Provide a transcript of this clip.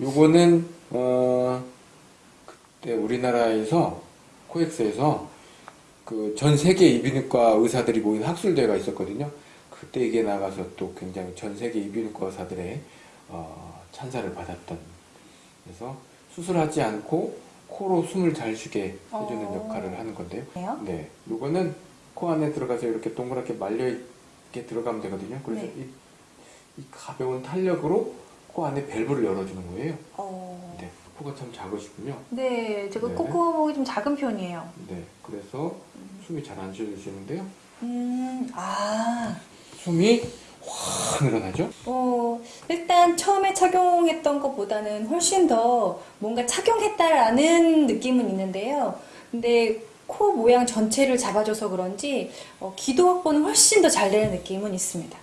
요거는 어 그때 우리나라에서 코엑스에서 그 전 세계 이비인후과 의사들이 모인 학술대회가 있었거든요. 그때 이게 나가서 또 굉장히 전 세계 이비인후과 의사들의 어, 찬사를 받았던 그래서 수술하지 않고 코로 숨을 잘 쉬게 해주는 어. 역할을 하는 건데요. 네요? 네, 요거는 코 안에 들어가서 이렇게 동그랗게 말려 있게 들어가면 되거든요. 그래서 네. 이, 이 가벼운 탄력으로 코 안에 밸브를 열어주는 거예요. 어... 네, 코가 참 작으시군요. 네, 제가 네. 코코목이 좀 작은 편이에요. 네, 그래서 숨이 잘 안 쉬어지시는데요. 음, 아, 숨이 확 늘어나죠? 어, 일단 처음에 착용했던 것보다는 훨씬 더 뭔가 착용했다라는 느낌은 있는데요. 근데 코 모양 전체를 잡아줘서 그런지 어, 기도 확보는 훨씬 더 잘 되는 느낌은 있습니다.